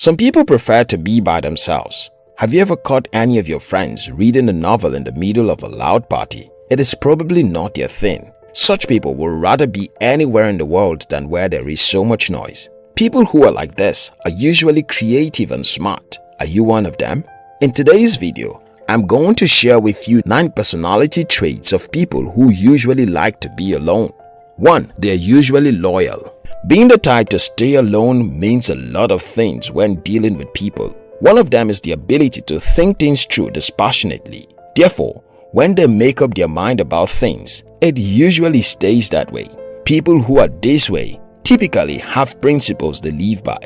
Some people prefer to be by themselves. Have you ever caught any of your friends reading a novel in the middle of a loud party? It is probably not their thing. Such people would rather be anywhere in the world than where there is so much noise. People who are like this are usually creative and smart. Are you one of them? In today's video, I'm going to share with you 9 personality traits of people who usually like to be alone. 1. They are usually loyal. Being the type to stay alone means a lot of things when dealing with people. One of them is the ability to think things through dispassionately. Therefore, when they make up their mind about things, it usually stays that way. People who are this way typically have principles they live by.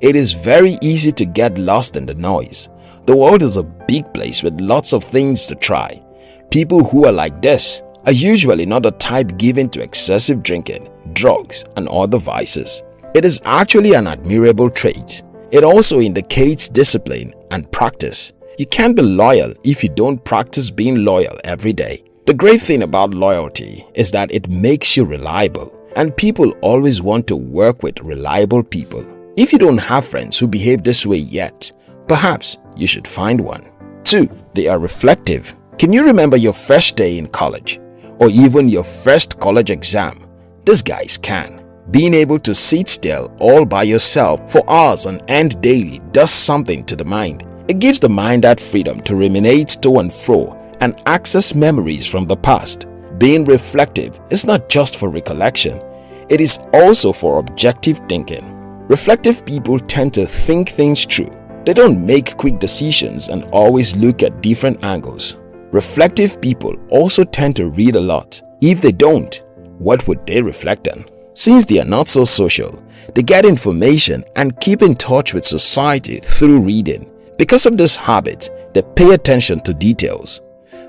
It is very easy to get lost in the noise the world is a big place with lots of things to try. People who are like this are usually not the type given to excessive drinking, drugs, and other vices. It is actually an admirable trait. It also indicates discipline and practice. You can't be loyal if you don't practice being loyal every day. The great thing about loyalty is that it makes you reliable and people always want to work with reliable people. If you don't have friends who behave this way yet, perhaps you should find one. 2. They are reflective. Can you remember your first day in college or even your first college exam? These guys can. Being able to sit still all by yourself for hours on end daily does something to the mind. It gives the mind that freedom to ruminate to and fro and access memories from the past. Being reflective is not just for recollection, it is also for objective thinking. Reflective people tend to think things through they don't make quick decisions and always look at different angles. Reflective people also tend to read a lot. If they don't, what would they reflect on? Since they are not so social, they get information and keep in touch with society through reading. Because of this habit, they pay attention to details.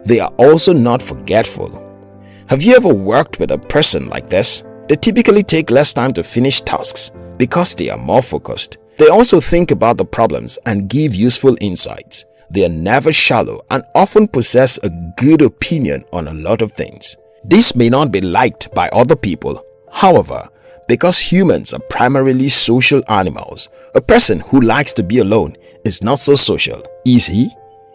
They are also not forgetful. Have you ever worked with a person like this? They typically take less time to finish tasks because they are more focused. They also think about the problems and give useful insights. They are never shallow and often possess a good opinion on a lot of things. This may not be liked by other people. However, because humans are primarily social animals, a person who likes to be alone is not so social, is he?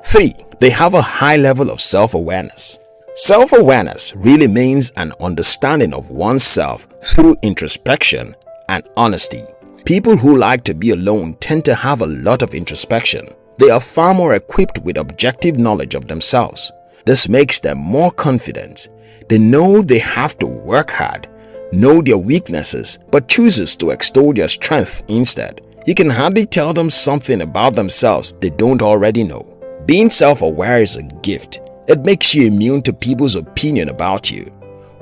3. They have a high level of self-awareness. Self-awareness really means an understanding of oneself through introspection and honesty. People who like to be alone tend to have a lot of introspection. They are far more equipped with objective knowledge of themselves. This makes them more confident. They know they have to work hard, know their weaknesses, but chooses to extol their strength instead. You can hardly tell them something about themselves they don't already know. Being self-aware is a gift. It makes you immune to people's opinion about you.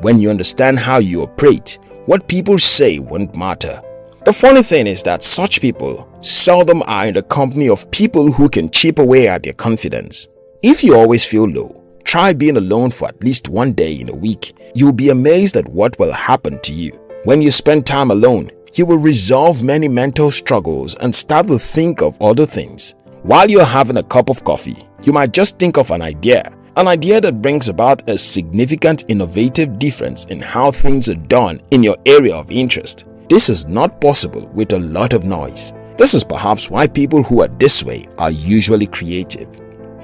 When you understand how you operate, what people say won't matter. The funny thing is that such people seldom are in the company of people who can chip away at their confidence. If you always feel low, try being alone for at least one day in a week. You'll be amazed at what will happen to you. When you spend time alone, you will resolve many mental struggles and start to think of other things. While you're having a cup of coffee, you might just think of an idea, an idea that brings about a significant innovative difference in how things are done in your area of interest. This is not possible with a lot of noise. This is perhaps why people who are this way are usually creative.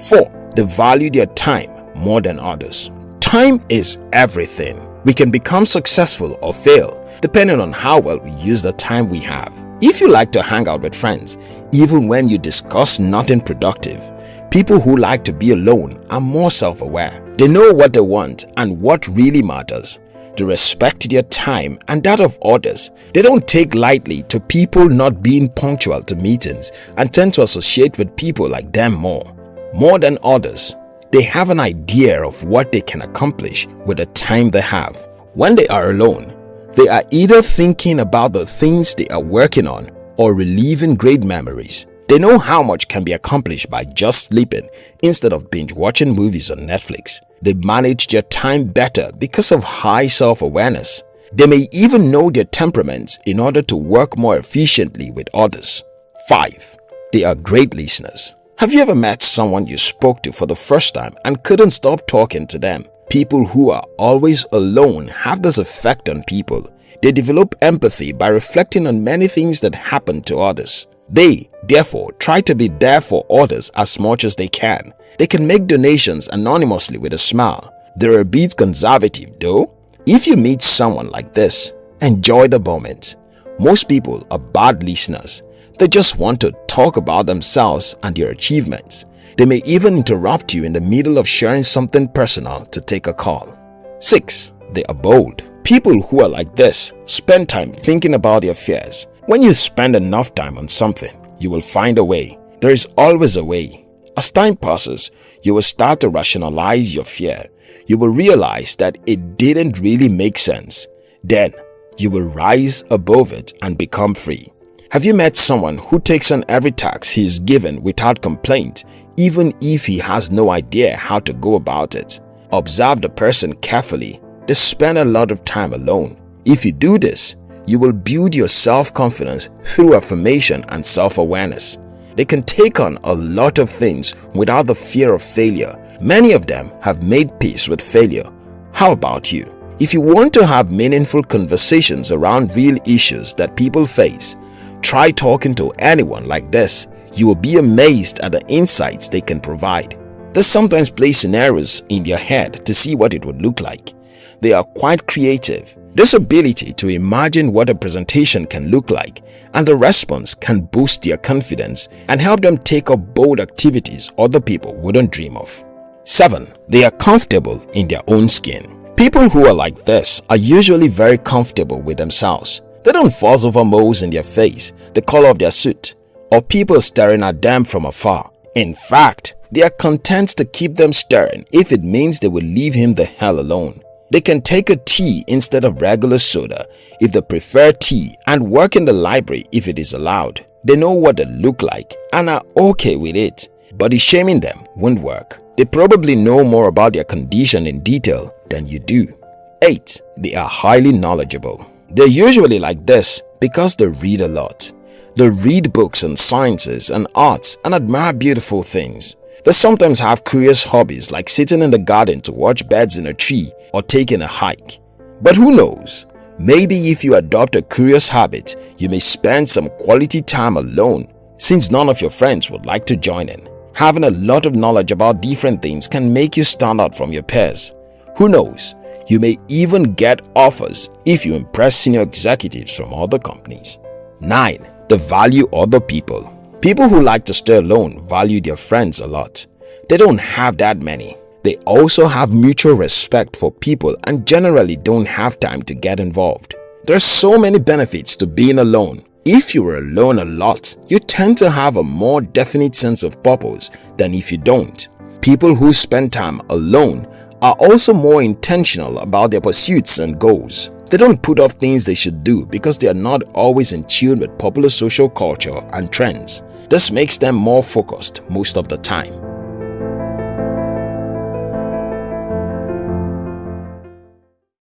4. They value their time more than others. Time is everything. We can become successful or fail depending on how well we use the time we have. If you like to hang out with friends, even when you discuss nothing productive, people who like to be alone are more self-aware. They know what they want and what really matters. They respect their time and that of others. They don't take lightly to people not being punctual to meetings and tend to associate with people like them more. More than others, they have an idea of what they can accomplish with the time they have. When they are alone, they are either thinking about the things they are working on or reliving great memories. They know how much can be accomplished by just sleeping instead of binge watching movies on Netflix. They manage their time better because of high self-awareness. They may even know their temperaments in order to work more efficiently with others. 5. They are great listeners. Have you ever met someone you spoke to for the first time and couldn't stop talking to them? People who are always alone have this effect on people. They develop empathy by reflecting on many things that happen to others. They, therefore, try to be there for others as much as they can. They can make donations anonymously with a smile. They're a bit conservative though. If you meet someone like this, enjoy the moment. Most people are bad listeners. They just want to talk about themselves and their achievements. They may even interrupt you in the middle of sharing something personal to take a call. 6. They are bold. People who are like this spend time thinking about their fears. When you spend enough time on something, you will find a way. There is always a way. As time passes, you will start to rationalize your fear. You will realize that it didn't really make sense. Then, you will rise above it and become free. Have you met someone who takes on every task he is given without complaint, even if he has no idea how to go about it? Observe the person carefully. They spend a lot of time alone. If you do this, you will build your self-confidence through affirmation and self-awareness. They can take on a lot of things without the fear of failure. Many of them have made peace with failure. How about you? If you want to have meaningful conversations around real issues that people face, try talking to anyone like this. You will be amazed at the insights they can provide. They sometimes play scenarios in their head to see what it would look like. They are quite creative. This ability to imagine what a presentation can look like and the response can boost their confidence and help them take up bold activities other people wouldn't dream of. 7. They are comfortable in their own skin. People who are like this are usually very comfortable with themselves. They don't fuss over moles in their face, the color of their suit, or people staring at them from afar. In fact, they are content to keep them staring if it means they will leave him the hell alone. They can take a tea instead of regular soda if they prefer tea and work in the library if it is allowed. They know what they look like and are okay with it. Body shaming them won't work. They probably know more about their condition in detail than you do. 8. They are highly knowledgeable. They're usually like this because they read a lot. They read books on sciences and arts and admire beautiful things. They sometimes have curious hobbies like sitting in the garden to watch birds in a tree or taking a hike. But who knows, maybe if you adopt a curious habit, you may spend some quality time alone since none of your friends would like to join in. Having a lot of knowledge about different things can make you stand out from your peers. Who knows, you may even get offers if you impress senior executives from other companies. 9. The value of other people. People who like to stay alone value their friends a lot. They don't have that many. They also have mutual respect for people and generally don't have time to get involved. There are so many benefits to being alone. If you are alone a lot, you tend to have a more definite sense of purpose than if you don't. People who spend time alone are also more intentional about their pursuits and goals. They don't put off things they should do because they are not always in tune with popular social culture and trends. This makes them more focused most of the time.